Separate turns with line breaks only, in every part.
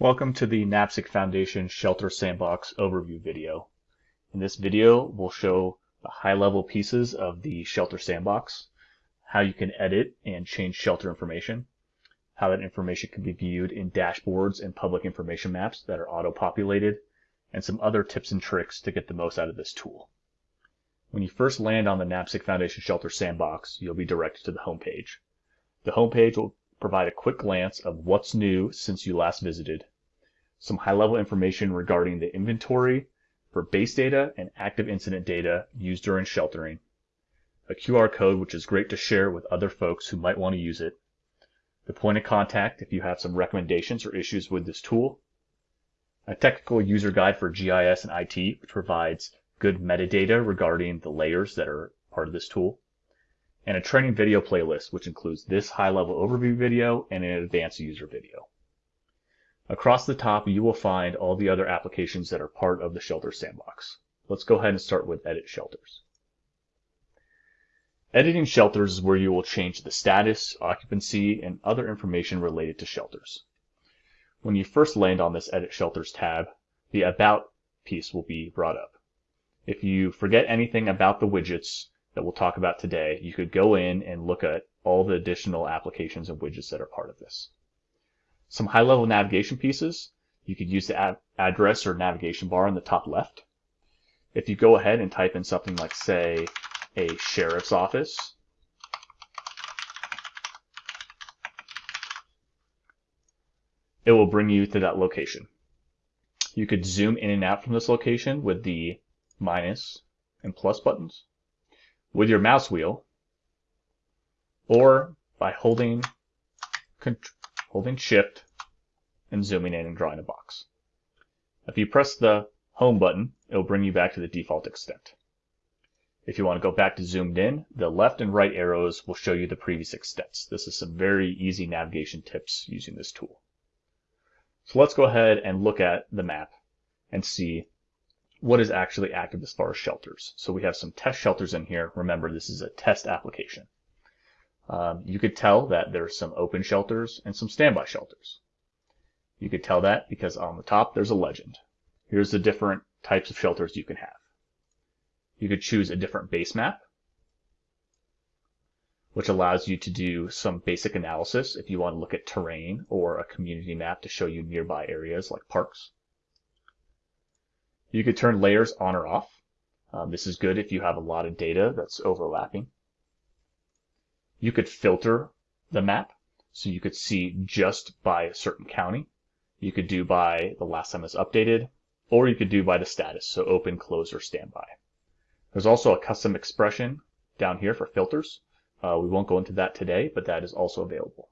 Welcome to the NAPSG Foundation Shelter Sandbox overview video. In this video, we'll show the high-level pieces of the Shelter Sandbox, how you can edit and change shelter information, how that information can be viewed in dashboards and public information maps that are auto-populated, and some other tips and tricks to get the most out of this tool. When you first land on the NAPSG Foundation Shelter Sandbox, you'll be directed to the homepage. The homepage will provide a quick glance of what's new since you last visited, some high-level information regarding the inventory for base data and active incident data used during sheltering, a QR code which is great to share with other folks who might want to use it, the point of contact if you have some recommendations or issues with this tool, a technical user guide for GIS and IT which provides good metadata regarding the layers that are part of this tool, and a training video playlist, which includes this high-level overview video and an advanced user video. Across the top, you will find all the other applications that are part of the Shelter Sandbox. Let's go ahead and start with Edit Shelters. Editing shelters is where you will change the status, occupancy, and other information related to shelters. When you first land on this Edit Shelters tab, the About piece will be brought up. If you forget anything about the widgets, that we'll talk about today, you could go in and look at all the additional applications and widgets that are part of this. Some high-level navigation pieces, you could use the ad address or navigation bar in the top left. If you go ahead and type in something like, say, a sheriff's office, it will bring you to that location. You could zoom in and out from this location with the minus and plus buttons with your mouse wheel or by holding holding shift and zooming in and drawing a box. If you press the home button, it will bring you back to the default extent. If you want to go back to zoomed in, the left and right arrows will show you the previous extents. This is some very easy navigation tips using this tool. So let's go ahead and look at the map and see what is actually active as far as shelters. So we have some test shelters in here. Remember, this is a test application. Um, you could tell that there's some open shelters and some standby shelters. You could tell that because on the top there's a legend. Here's the different types of shelters you can have. You could choose a different base map, which allows you to do some basic analysis if you want to look at terrain or a community map to show you nearby areas like parks. You could turn layers on or off. Um, this is good if you have a lot of data that's overlapping. You could filter the map, so you could see just by a certain county. You could do by the last time it's updated, or you could do by the status, so open, close, or standby. There's also a custom expression down here for filters. Uh, we won't go into that today, but that is also available.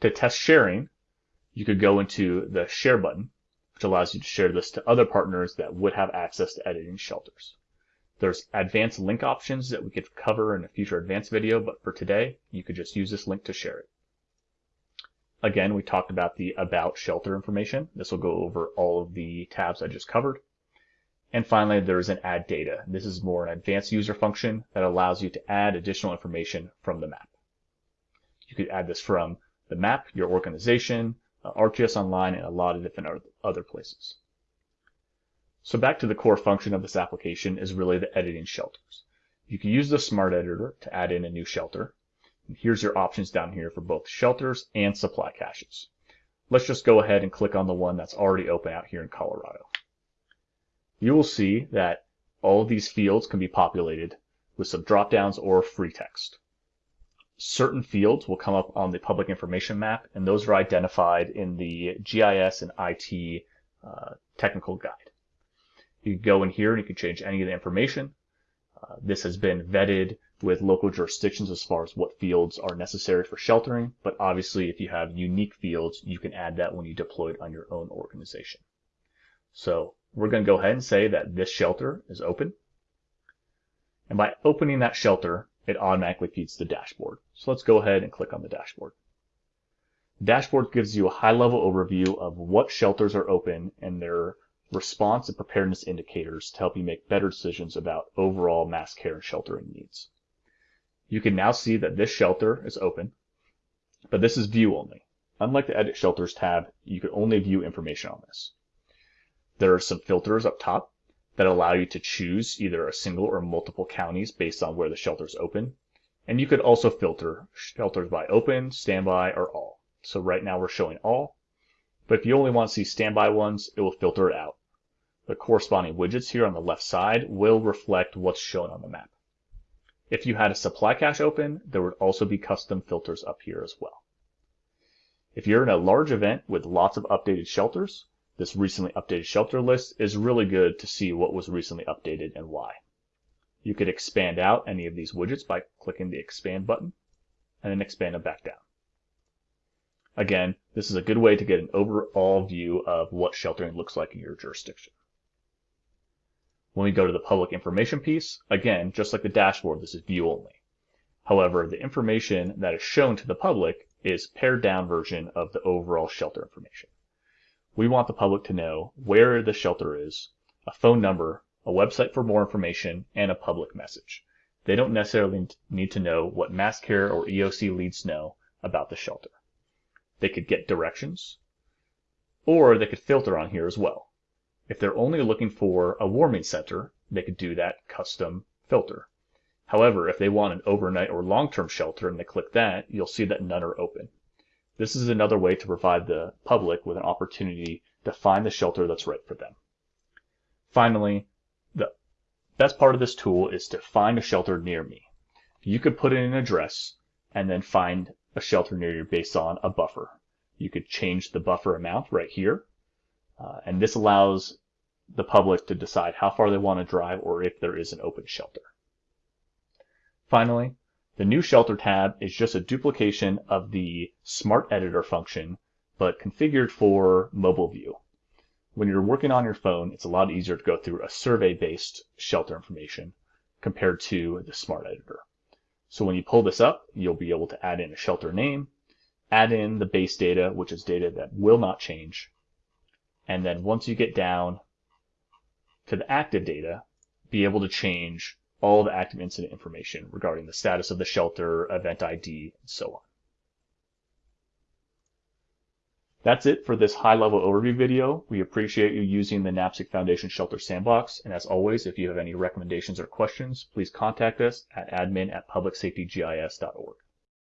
To test sharing, you could go into the share button which allows you to share this to other partners that would have access to editing shelters. There's advanced link options that we could cover in a future advanced video, but for today, you could just use this link to share it. Again, we talked about the About Shelter information. This will go over all of the tabs I just covered. And finally, there is an Add Data. This is more an advanced user function that allows you to add additional information from the map. You could add this from the map, your organization, uh, ArcGIS Online, and a lot of different other places. So back to the core function of this application is really the editing shelters. You can use the Smart Editor to add in a new shelter. And here's your options down here for both shelters and supply caches. Let's just go ahead and click on the one that's already open out here in Colorado. You will see that all of these fields can be populated with some drop-downs or free text certain fields will come up on the public information map, and those are identified in the GIS and IT uh, technical guide. You can go in here and you can change any of the information. Uh, this has been vetted with local jurisdictions as far as what fields are necessary for sheltering, but obviously if you have unique fields, you can add that when you deploy it on your own organization. So we're going to go ahead and say that this shelter is open. And by opening that shelter, it automatically feeds the dashboard. So let's go ahead and click on the dashboard. Dashboard gives you a high-level overview of what shelters are open and their response and preparedness indicators to help you make better decisions about overall mass care and sheltering needs. You can now see that this shelter is open, but this is view only. unlike the Edit Shelters tab, you can only view information on this. There are some filters up top that allow you to choose either a single or multiple counties based on where the shelter is open. And you could also filter shelters by open, standby, or all. So right now we're showing all, but if you only want to see standby ones, it will filter it out. The corresponding widgets here on the left side will reflect what's shown on the map. If you had a supply cache open, there would also be custom filters up here as well. If you're in a large event with lots of updated shelters, this recently updated shelter list is really good to see what was recently updated and why. You could expand out any of these widgets by clicking the expand button and then expand them back down. Again, this is a good way to get an overall view of what sheltering looks like in your jurisdiction. When we go to the public information piece, again, just like the dashboard, this is view only. However, the information that is shown to the public is pared down version of the overall shelter information. We want the public to know where the shelter is, a phone number, a website for more information, and a public message. They don't necessarily need to know what MassCare or EOC leads know about the shelter. They could get directions, or they could filter on here as well. If they're only looking for a warming center, they could do that custom filter. However, if they want an overnight or long-term shelter and they click that, you'll see that none are open. This is another way to provide the public with an opportunity to find the shelter that's right for them. Finally, the best part of this tool is to find a shelter near me. You could put in an address and then find a shelter near you based on a buffer. You could change the buffer amount right here uh, and this allows the public to decide how far they want to drive or if there is an open shelter. Finally, the new shelter tab is just a duplication of the smart editor function, but configured for mobile view. When you're working on your phone, it's a lot easier to go through a survey-based shelter information compared to the smart editor. So when you pull this up, you'll be able to add in a shelter name, add in the base data, which is data that will not change, and then once you get down to the active data, be able to change all the active incident information regarding the status of the shelter, event ID, and so on. That's it for this high-level overview video. We appreciate you using the NAPSG Foundation Shelter Sandbox, and as always, if you have any recommendations or questions, please contact us at admin at publicsafetygis.org.